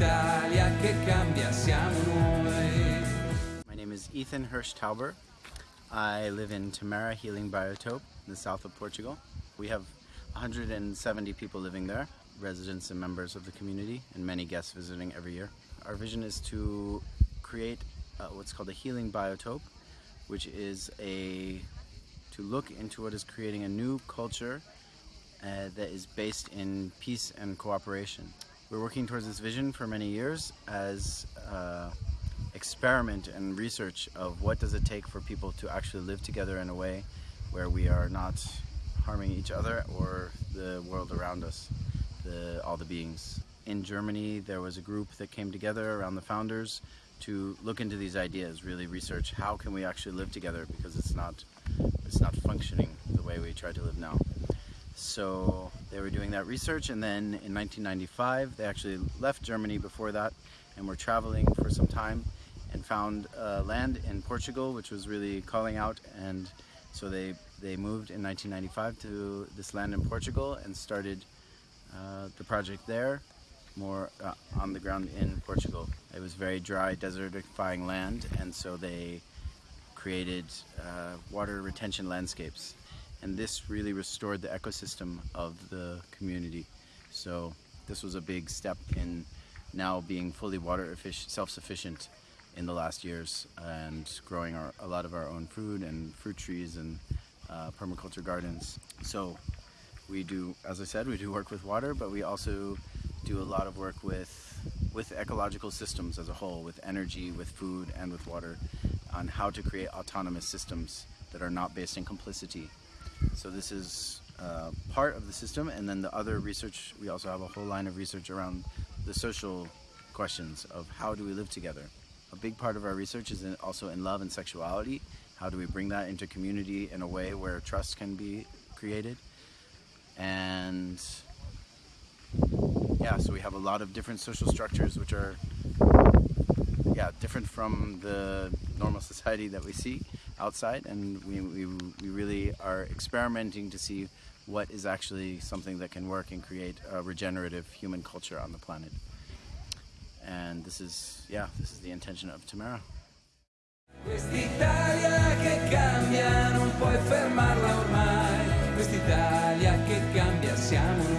l'Italia che cambia siamo noi. My name is Ethan Hirsch Tauber. I live in Tamera Healing Biotope in the south of Portugal. We have 170 people living there, residents and members of the community, and many guests visiting every year. Our vision is to create uh, what's called a healing biotope, which is a to look into what is creating a new culture uh, that is based in peace and cooperation. We're working towards this vision for many years as uh, experiment and research of what does it take for people to actually live together in a way where we are not harming each other or the world around us, the, all the beings. In Germany, there was a group that came together around the founders to look into these ideas, really research how can we actually live together because it's not, it's not functioning the way we try to live now. So they were doing that research and then in 1995 they actually left Germany before that and were traveling for some time and found uh, land in Portugal which was really calling out and so they they moved in 1995 to this land in Portugal and started uh, the project there more uh, on the ground in Portugal. It was very dry desertifying land and so they created uh, water retention landscapes and this really restored the ecosystem of the community. So this was a big step in now being fully water efficient self-sufficient in the last years and growing our, a lot of our own food and fruit trees and uh, permaculture gardens. So we do, as I said, we do work with water, but we also do a lot of work with with ecological systems as a whole, with energy, with food, and with water, on how to create autonomous systems that are not based in complicity. So this is uh, part of the system, and then the other research, we also have a whole line of research around the social questions of how do we live together. A big part of our research is in, also in love and sexuality. How do we bring that into community in a way where trust can be created? And yeah, so we have a lot of different social structures which are yeah, different from the normal society that we see outside and we, we, we really are experimenting to see what is actually something that can work and create a regenerative human culture on the planet. And this is, yeah, this is the intention of Tamera. Siamo